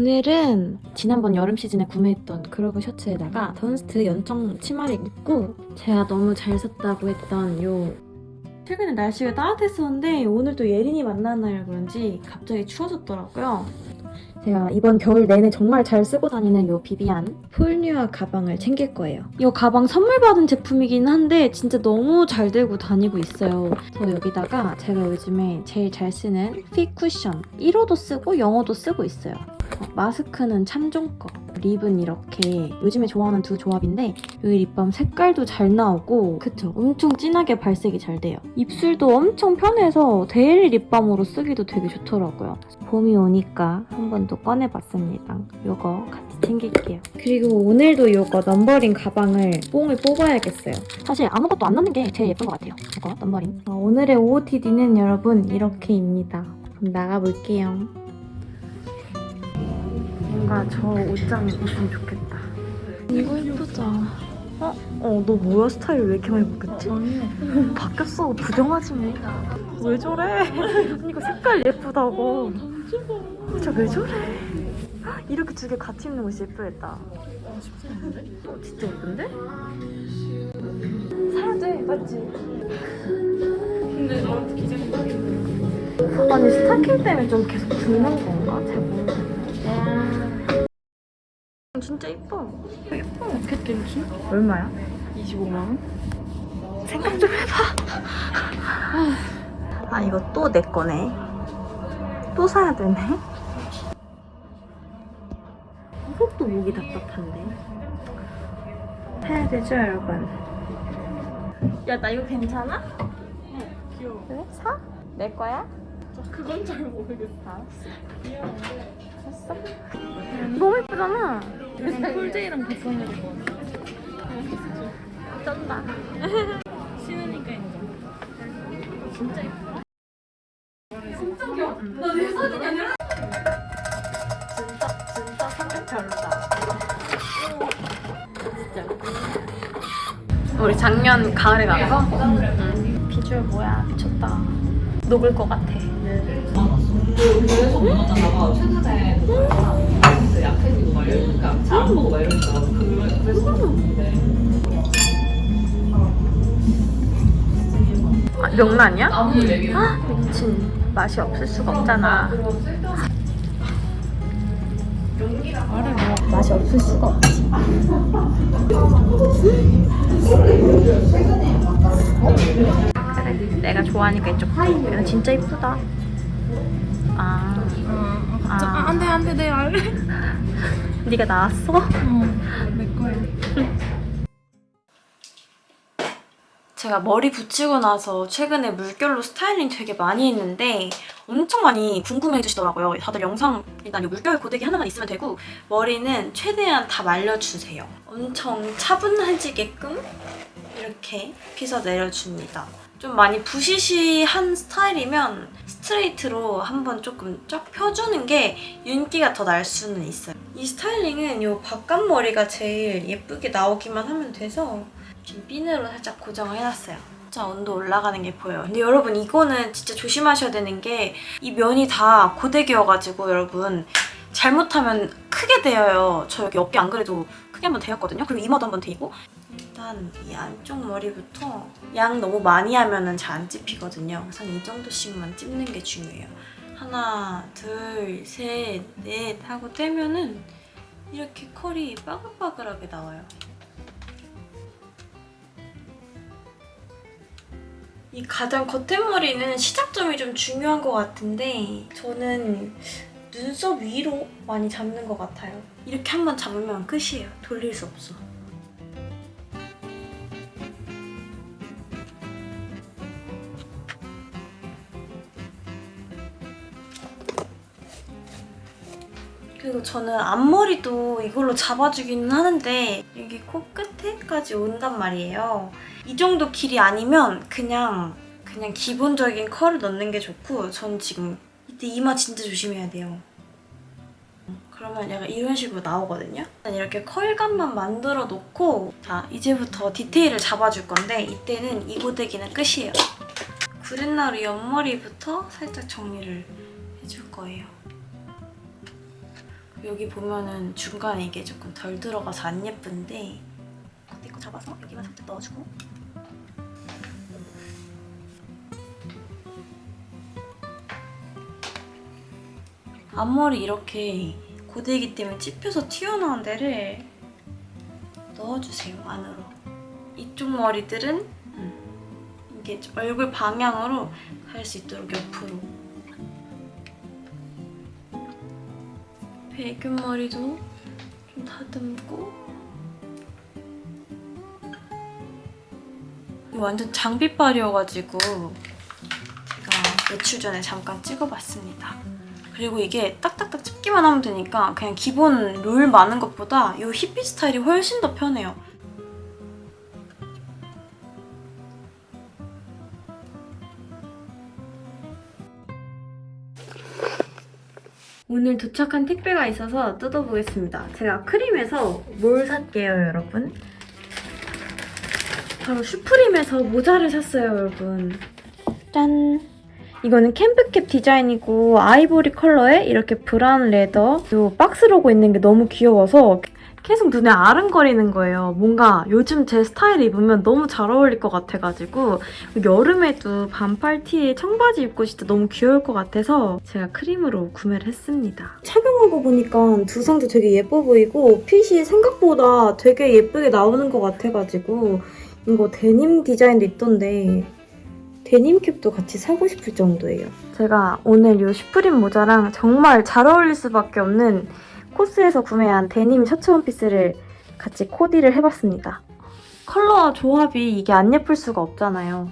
오늘은 지난번 여름 시즌에 구매했던 그러브 셔츠에다가 던스트 연청 치마를 입고 제가 너무 잘 샀다고 했던 요 최근에 날씨가 따뜻했었는데 오늘 또 예린이 만나는 날이라 그런지 갑자기 추워졌더라고요. 제가 이번 겨울 내내 정말 잘 쓰고 다니는 요 비비안 폴뉴아 가방을 챙길 거예요. 이 가방 선물 받은 제품이긴 한데 진짜 너무 잘 들고 다니고 있어요. 저 여기다가 제가 요즘에 제일 잘 쓰는 핏 쿠션 1호도 쓰고 영어도 쓰고 있어요. 어, 마스크는 참종 거. lip은 이렇게 요즘에 좋아하는 두 조합인데 여기 립밤 색깔도 잘 나오고 그쵸? 엄청 진하게 발색이 잘 돼요. 입술도 엄청 편해서 daily 립밤으로 쓰기도 되게 좋더라고요. 봄이 오니까 한 번 더 꺼내봤습니다. 이거 같이 챙길게요. 그리고 오늘도 이거 넘버링 가방을 뽕을 뽑아야겠어요. 사실 아무것도 안 넣는 게 제일 예쁜 것 같아요. 이거 넘버링. 어, 오늘의 OOTD는 여러분 이렇게입니다. 그럼 나가볼게요. 뭔가 저 옷장 입으면 좋겠다. 이거 예쁘다. 어? 어, 너 뭐야? 스타일 왜 이렇게 많이 바뀌었지? 아니 바뀌었어. 부정하지 뭐. 왜 저래? 이거 색깔 예쁘다고. 진짜 왜 저래? 이렇게 두 개 같이 입는 옷이 예쁘겠다. 어, 진짜 예쁜데? 사야 돼, 맞지? 근데 기재는 딱인데 아니 스타킹 때문에 좀 계속 붓는 건가? 잘 모르겠네. 진짜 이뻐. 예뻐 캣 괜찮? 얼마야? 25만 원? 생각 좀 해봐. 아 이거 또 내 거네. 또 사야 되네. 이것도 목이 답답한데. 사야 되죠 여러분. 야 나 이거 괜찮아? 귀여워 그래 사? 내 거야? 그건 잘 모르겠어. 귀여운데 샀어? 너무 예쁘잖아. 약간 콜제이랑 비슷한 거 쩐다. 신으니까 인정 진짜 예뻐 진짜 진짜 성격 별로다. 진짜. 우리 작년 가을에 간 거? 응. 비주얼 뭐야 미쳤다. 녹을 것 같아. 그래서 봐. 최근에 그 약해지고 막 이러니까 잘안 먹어 막 이러니까 그래서 그랬는데 아, 명란이야? 아 미친. 맛이 없을 수가 없잖아. 맛이 없을 수가 없지. 그래, 내가 좋아하니까 이쪽. 이거 진짜 이쁘다. 아, 아, 아, 안돼 안돼 내 알래 네가 나왔어? 어내 거야 제가 머리 붙이고 나서 최근에 물결로 스타일링 되게 많이 했는데 엄청 많이 궁금해 주시더라고요. 다들 영상 일단 이 물결 고데기 하나만 있으면 되고 머리는 최대한 다 말려주세요. 엄청 차분해지게끔 이렇게 빗어 내려줍니다. 좀 많이 부시시한 스타일이면 스트레이트로 한번 조금 쫙 펴주는 게 윤기가 더 날 수는 있어요. 이 스타일링은 이 바깥머리가 제일 예쁘게 나오기만 하면 돼서 지금 핀으로 살짝 고정을 해놨어요. 진짜 온도 올라가는 게 보여요. 근데 여러분 이거는 진짜 조심하셔야 되는 게 이 면이 다 고데기여가지고 여러분 잘못하면 크게 되어요. 저 여기 어깨 안 그래도 크게 한번 되었거든요. 그리고 이마도 한번 되고 일단 이 안쪽 머리부터 양 너무 많이 하면 잘안 찝히거든요. 그래서 이 정도씩만 찝는 게 중요해요. 하나, 둘, 셋, 넷 하고 떼면 은 이렇게 컬이 빠글빠글하게 나와요. 이 가장 겉에머리는 시작점이 좀 중요한 것 같은데 저는 눈썹 위로 많이 잡는 것 같아요. 이렇게 한 번 잡으면 끝이에요. 돌릴 수 없어. 그리고 저는 앞머리도 이걸로 잡아주기는 하는데 여기 코끝에까지 온단 말이에요. 이 정도 길이 아니면 그냥 그냥 기본적인 컬을 넣는 게 좋고 전 지금 이때 이마 진짜 조심해야 돼요. 그러면 약간 이런 식으로 나오거든요. 이렇게 컬감만 만들어 놓고 자 이제부터 디테일을 잡아줄 건데 이때는 이 고데기는 끝이에요. 구렛나루 옆머리부터 살짝 정리를 해줄 거예요. 여기 보면은 중간에 이게 조금 덜 들어가서 안 예쁜데 내거 잡아서? 여기만 살짝 넣어주고. 앞머리 이렇게 고데기 때문에 찝혀서 튀어나온 데를 넣어주세요 안으로. 이쪽 머리들은 음, 이게 얼굴 방향으로 갈 수 있도록 옆으로 배균 머리도 좀 다듬고 완전 장비빨이어가지고 제가 며칠 전에 잠깐 찍어봤습니다. 그리고 이게 딱딱딱 찝기만 하면 되니까 그냥 기본 롤 많은 것보다 이 히피 스타일이 훨씬 더 편해요. 오늘 도착한 택배가 있어서 뜯어보겠습니다. 제가 크림에서 뭘 샀게요, 여러분? 바로 슈프림에서 모자를 샀어요, 여러분. 짠! 이거는 camp cap 디자인이고 아이보리 컬러에 이렇게 brown leather 요 박스 로고 있는 게 너무 귀여워서 계속 눈에 아른거리는 거예요. 뭔가 요즘 제 스타일 입으면 너무 잘 어울릴 것 같아가지고 여름에도 반팔 티에 청바지 입고 진짜 너무 귀여울 것 같아서 제가 크림으로 구매를 했습니다. 착용하고 보니까 두상도 되게 예뻐 보이고 핏이 생각보다 되게 예쁘게 나오는 것 같아가지고 이거 데님 디자인도 있던데 데님 캡도 같이 사고 싶을 정도예요. 제가 오늘 이 슈프림 모자랑 정말 잘 어울릴 수밖에 없는 코스에서 구매한 데님 셔츠 원피스를 같이 코디를 해봤습니다. 컬러 조합이 이게 안 예쁠 수가 없잖아요.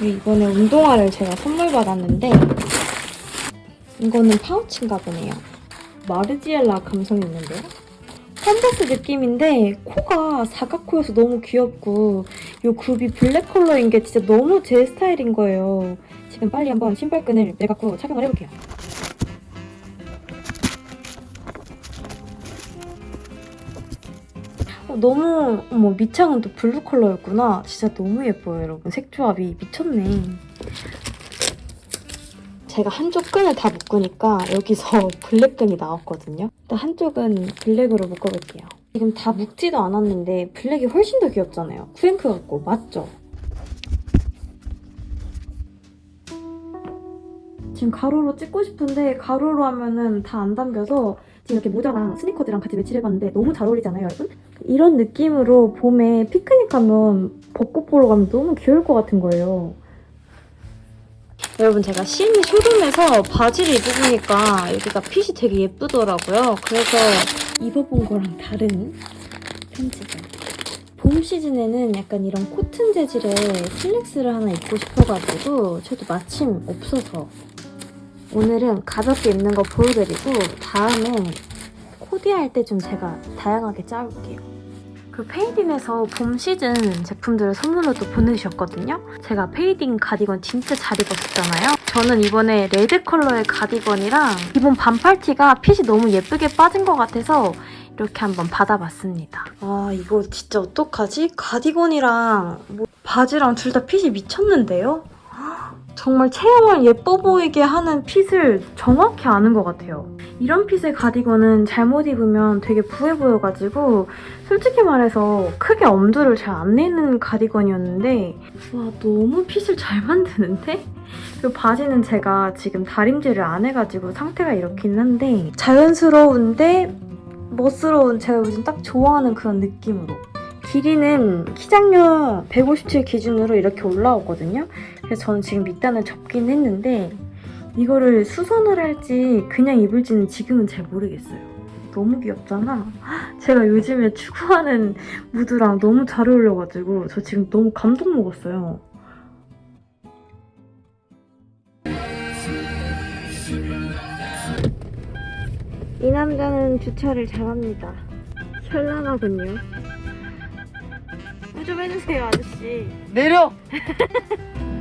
이번에 운동화를 제가 선물 받았는데 이거는 파우치인가 보네요. 마르지엘라 감성이 있는데요? 컨버스 느낌인데 코가 사각코여서 너무 귀엽고 이 굽이 블랙 컬러인 게 진짜 너무 제 스타일인 거예요. 지금 빨리 한번 신발끈을 내갖고 착용을 해볼게요. 너무 어머 밑창은 또 블루 컬러였구나. 진짜 너무 예뻐요 여러분. 색 조합이 미쳤네. 제가 한쪽 끈을 다 묶으니까 여기서 블랙끈이 나왔거든요. 일단 한쪽은 블랙으로 묶어볼게요. 지금 다 묶지도 않았는데 블랙이 훨씬 더 귀엽잖아요. 쿠앤크 같고 맞죠? 지금 가로로 찍고 싶은데 가로로 하면은 다 안 담겨서 지금 이렇게 모자랑 스니커즈랑 같이 매치해봤는데 너무 잘 어울리잖아요, 여러분? 이런 느낌으로 봄에 피크닉 가면 벚꽃 보러 가면 너무 귀여울 것 같은 거예요. 여러분 제가 시니 쇼룸에서 바지를 입어보니까 여기가 핏이 되게 예쁘더라고요. 그래서 입어본 거랑 다른 편집을. 봄 시즌에는 약간 이런 코튼 재질의 슬랙스를 하나 입고 싶어가지고 저도 마침 없어서 오늘은 가볍게 입는 거 보여드리고 다음에 코디할 때 좀 제가 다양하게 짜올게요. 그 페이딘에서 봄 시즌 제품들을 선물로 또 보내주셨거든요. 제가 페이딘 가디건 진짜 잘 입었었잖아요. 저는 이번에 레드 컬러의 가디건이랑 기본 반팔티가 핏이 너무 예쁘게 빠진 것 같아서 이렇게 한번 받아봤습니다. 아 이거 진짜 어떡하지? 가디건이랑 뭐 바지랑 둘 다 핏이 미쳤는데요? 정말 체형을 예뻐 보이게 하는 핏을 정확히 아는 것 같아요. 이런 핏의 가디건은 잘못 입으면 되게 부해 보여가지고 솔직히 말해서 크게 엄두를 잘 안 내는 가디건이었는데 와 너무 핏을 잘 만드는데? 그리고 바지는 제가 지금 다림질을 안 해가지고 상태가 이렇긴 한데 자연스러운데 멋스러운 제가 요즘 딱 좋아하는 그런 느낌으로 길이는 키장녀 157 기준으로 이렇게 올라오거든요. 그래서 저는 지금 밑단을 접긴 했는데 이거를 수선을 할지 그냥 입을지는 지금은 잘 모르겠어요. 너무 귀엽잖아. 제가 요즘에 추구하는 무드랑 너무 잘 어울려가지고 저 지금 너무 감동 먹었어요. 이 남자는 주차를 잘합니다. 현란하군요. 좀 해주세요, 아저씨. 내려!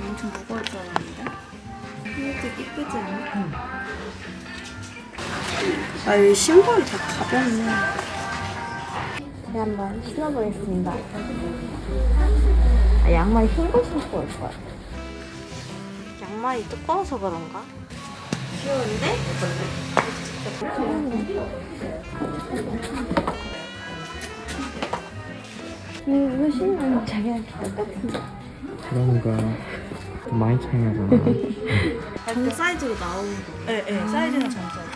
엄청 무거울 줄 알았는데. 이것도 이쁘지 않아? 아, 이 신발이 다 가볍네. 제가 한번 신어보겠습니다. 아, 양말이 흰거 신고 올 거야. 양말이 두꺼워서 그런가? 귀여운데? 음, 이거 신으면 자기랑 똑같은데. 그런가 많이 차이 나잖아 정 사이즈로 나오는 거. 네, 네. 사이즈는 전 사이즈.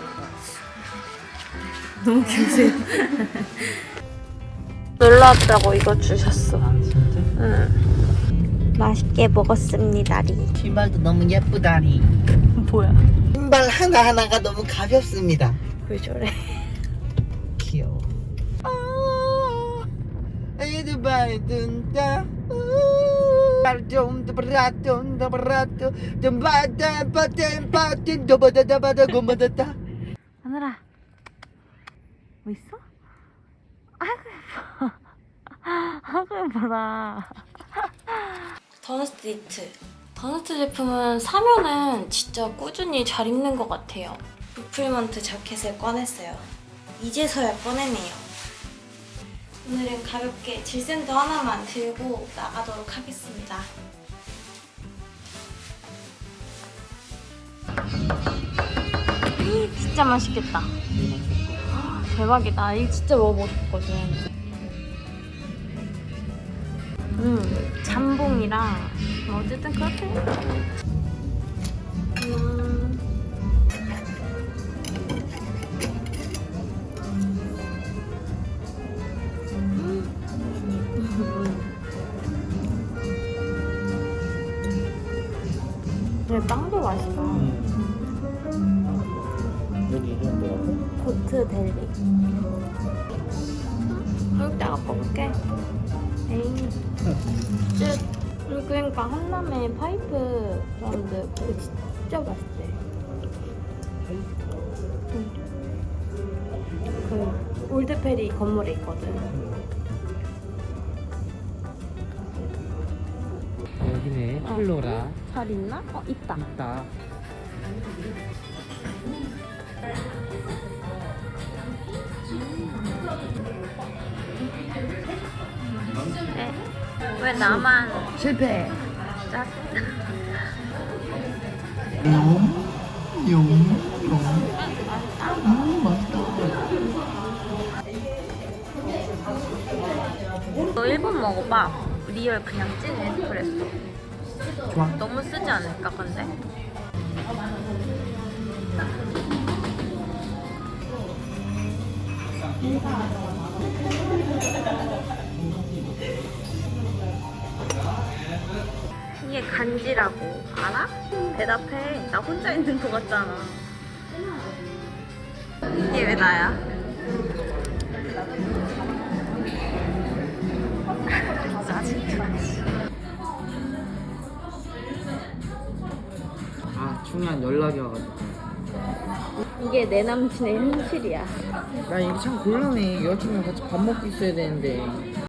너무 귀여우세요. 놀러 왔다고 이거 주셨어. 아 진짜? 응. 맛있게 먹었습니다리. 신발도 너무 예쁘다니. 뭐야? 신발 하나하나가 너무 가볍습니다. 왜 저래? 마다다. 하늘아. 뭐 있어? 아이고 예뻐. 아이고 예뻐라. 던스트 니트. 던스트 제품은 사면은 진짜 꾸준히 잘 입는 것 같아요. 리플먼트 자켓을 꺼냈어요. 이제서야 꺼내네요. 오늘은 가볍게 질샌더 하나만 들고 나가도록 하겠습니다. 음, 진짜 맛있겠다. 대박이다. 이거 진짜 먹어보고 싶거든. 음, 잠봉이랑 뭐 어쨌든 그렇게. 근데 빵도 맛있어. 여기 이름 뭐라고? 고트 델리. 이따가 먹을게. 그리고 그러니까 한남에 파이프 사운드 그거 진짜 맛있대. 응. 그 올드페리 건물에 있거든. 여기네 어. 플로라 잘 있나? 어 있다. 있다 왜 나만 실패. 짜? 너 일본 먹어봐. Real 그냥 찐 에스프레소. 좋아 너무 쓰지 않을까 근데? 이게 간지라고 알아? 대답해 나 혼자 있는 거 같잖아 이게 왜 나야? 중요한 연락이 와가지고 이게 내 남친의 현실이야 나 이게 참 곤란해. 여자친구랑 같이 밥 먹고 있어야 되는데.